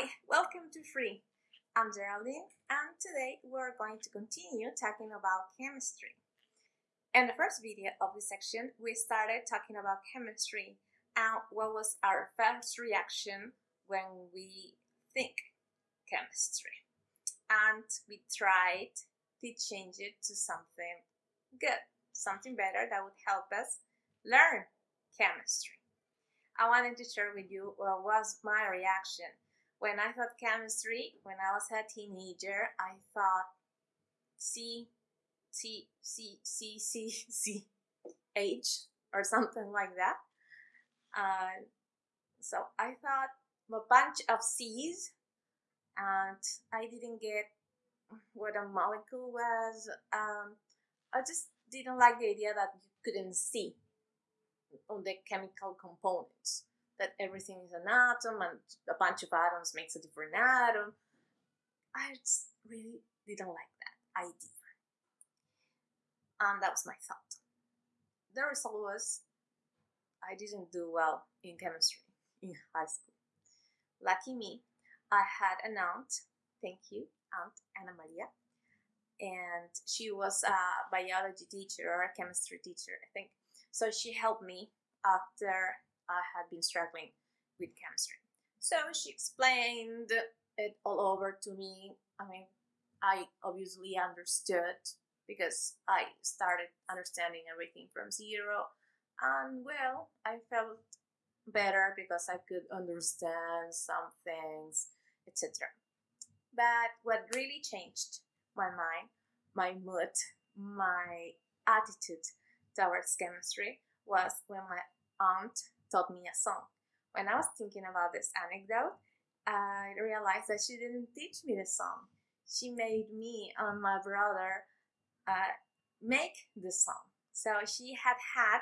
Hi, welcome to Free. I'm Geraldine, and today we're going to continue talking about chemistry. In the first video of this section, we started talking about chemistry and what was our first reaction when we think chemistry. And we tried to change it to something good, something better that would help us learn chemistry. I wanted to share with you what was my reaction when I thought chemistry, when I was a teenager, I thought C, C, C, C, C, C, H, or something like that. Uh, so I thought a bunch of C's, and I didn't get what a molecule was. Um, I just didn't like the idea that you couldn't see on the chemical components that everything is an atom and a bunch of atoms makes a different atom. I just really didn't like that idea. And that was my thought. The result was I didn't do well in chemistry in high school. Lucky me, I had an aunt, thank you, Aunt Anna Maria, and she was a biology teacher or a chemistry teacher, I think. So she helped me after I had been struggling with chemistry. So she explained it all over to me. I mean, I obviously understood because I started understanding everything from zero. And well, I felt better because I could understand some things, etc. But what really changed my mind, my mood, my attitude towards chemistry was when my aunt taught me a song. When I was thinking about this anecdote, I realized that she didn't teach me the song. She made me and my brother uh, make the song. So she had had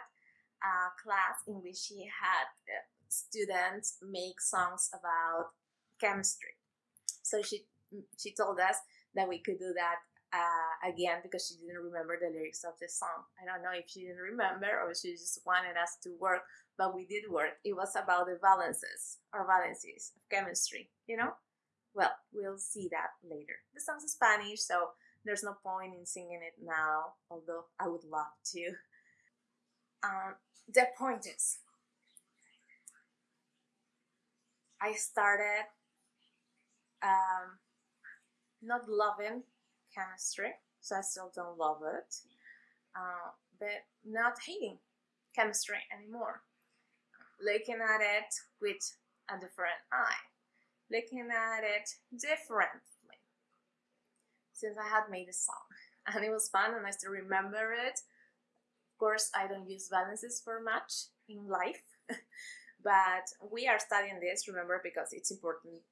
a class in which she had uh, students make songs about chemistry. So she she told us that we could do that uh, again because she didn't remember the lyrics of the song. I don't know if she didn't remember or she just wanted us to work, but we did work. It was about the valences or valencies of chemistry, you know? Well, we'll see that later. The song's Spanish, so there's no point in singing it now, although I would love to. Um, the point is, I started um, not loving chemistry, so I still don't love it, uh, but not hating chemistry anymore. Looking at it with a different eye, looking at it differently. Since I had made a song, and it was fun, and I still remember it. Of course, I don't use valences for much in life, but we are studying this, remember, because it's important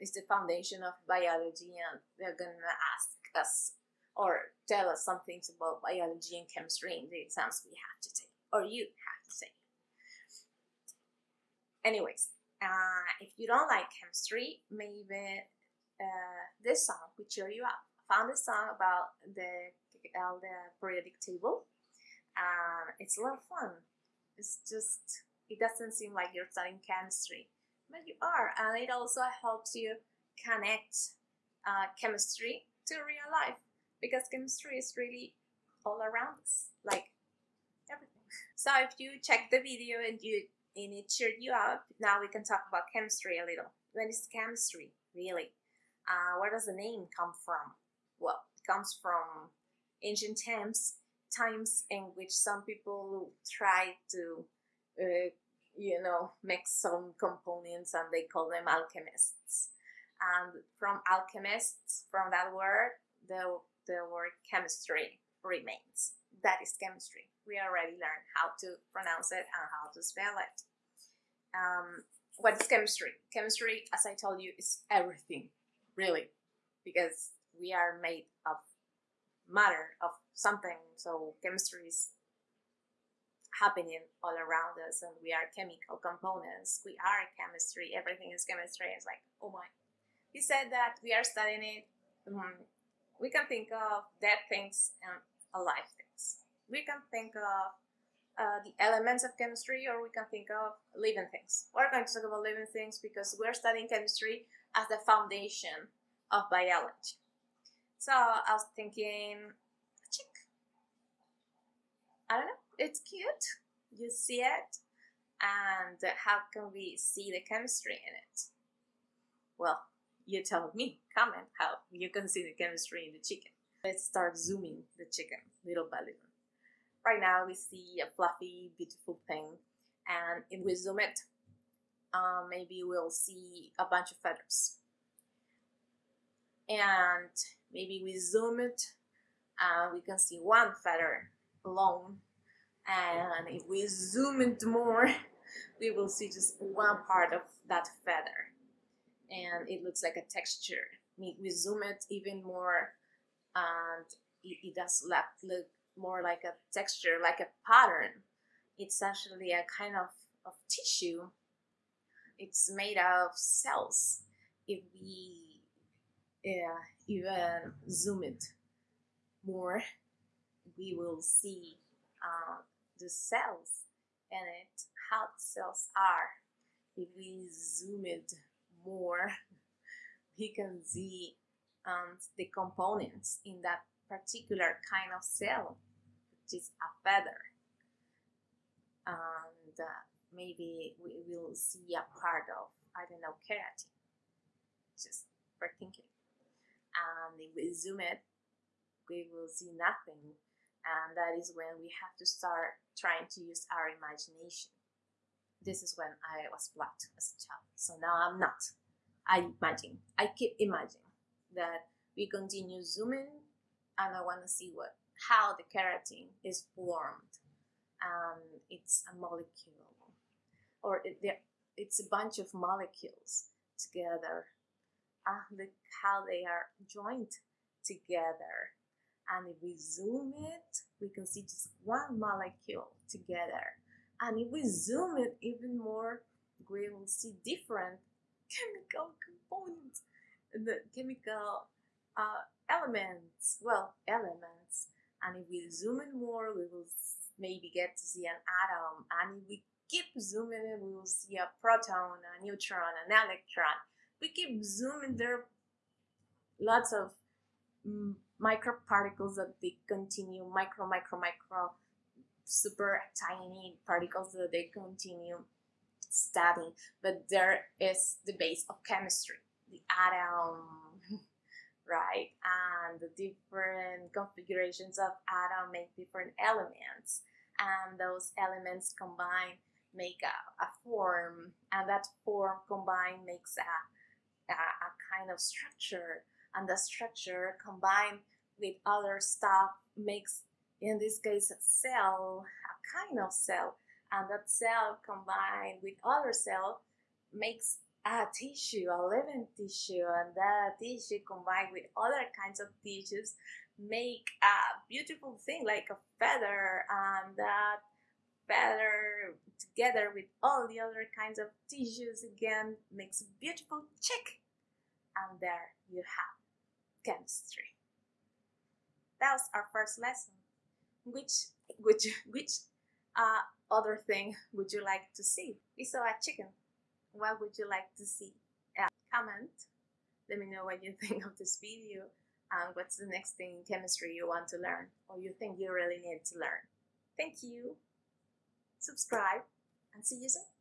it's the foundation of biology and they're gonna ask us or tell us some things about biology and chemistry in the exams we have to take, or you have to take. Anyways, uh, if you don't like chemistry, maybe uh, this song will cheer you up. I found a song about the uh, the periodic table. Uh, it's a lot of fun. It's just it doesn't seem like you're studying chemistry, but you are, and it also helps you connect uh, chemistry to real life because chemistry is really all around us, like everything. So if you check the video and you and it cheered you up, now we can talk about chemistry a little. What is chemistry really? Uh, where does the name come from? Well, it comes from ancient times, times in which some people tried to, uh, you know, make some components and they call them alchemists. And from alchemists, from that word, the, the word chemistry remains. That is chemistry. We already learned how to pronounce it and how to spell it. Um, what is chemistry? Chemistry, as I told you, is everything, really, because we are made of matter, of something. So chemistry is happening all around us, and we are chemical components. We are chemistry. Everything is chemistry. It's like, oh my. He said that we are studying it um, we can think of dead things and alive things. We can think of uh, the elements of chemistry, or we can think of living things. We're going to talk about living things because we're studying chemistry as the foundation of biology. So I was thinking, chick. I don't know, it's cute. You see it, and how can we see the chemistry in it? Well, you tell me, comment how you can see the chemistry in the chicken. Let's start zooming the chicken little by little. Right now we see a fluffy, beautiful thing, and if we zoom it, um, maybe we'll see a bunch of feathers. And maybe we zoom it, and we can see one feather alone. And if we zoom it more, we will see just one part of that feather. And it looks like a texture. We zoom it even more, and it, it does look more like a texture, like a pattern. It's actually a kind of, of tissue. It's made out of cells. If we uh, even zoom it more, we will see uh, the cells and it, how the cells are. If we zoom it more, we can see um, the components in that particular kind of cell, which is a feather. And uh, maybe we will see a part of, I don't know, keratin, just for thinking. And if we zoom it, we will see nothing. And that is when we have to start trying to use our imagination. This is when I was blocked as a child. So now I'm not. I imagine, I keep imagining that we continue zooming and I want to see what how the keratin is formed. Um, it's a molecule, or it, it's a bunch of molecules together. Uh, look how they are joined together. And if we zoom it, we can see just one molecule together. And if we zoom it even more, we will see different chemical components. The chemical uh, elements, well, elements. And if we zoom in more, we will maybe get to see an atom. And if we keep zooming in, we will see a proton, a neutron, an electron. We keep zooming, there are lots of mm, microparticles that they continue, micro, micro, micro, super tiny particles that they continue studying. But there is the base of chemistry, the atom, right? And the different configurations of atom make different elements. And those elements combine make a, a form, and that form combined makes a, a, a kind of structure. And the structure combined with other stuff makes, in this case, a cell, a kind of cell. And that cell combined with other cell makes a tissue, a living tissue, and that tissue combined with other kinds of tissues make a beautiful thing like a feather, and that feather together with all the other kinds of tissues again makes a beautiful chick. And there you have chemistry. That was our first lesson. Which which which uh, other thing would you like to see? We saw a chicken what would you like to see? Uh, comment. Let me know what you think of this video and what's the next thing in chemistry you want to learn or you think you really need to learn. Thank you. Subscribe and see you soon.